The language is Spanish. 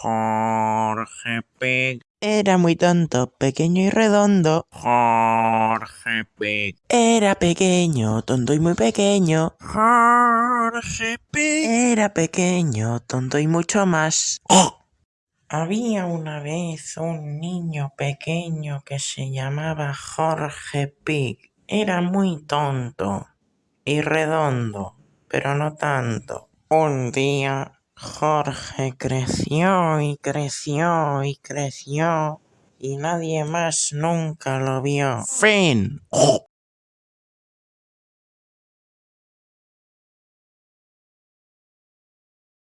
Jorge Pig. Era muy tonto, pequeño y redondo. Jorge Pig. Era pequeño, tonto y muy pequeño. Jorge Pig. Era pequeño, tonto y mucho más. Había una vez un niño pequeño que se llamaba Jorge Pig. Era muy tonto y redondo, pero no tanto. Un día Jorge creció y creció y creció y nadie más nunca lo vio. Fin.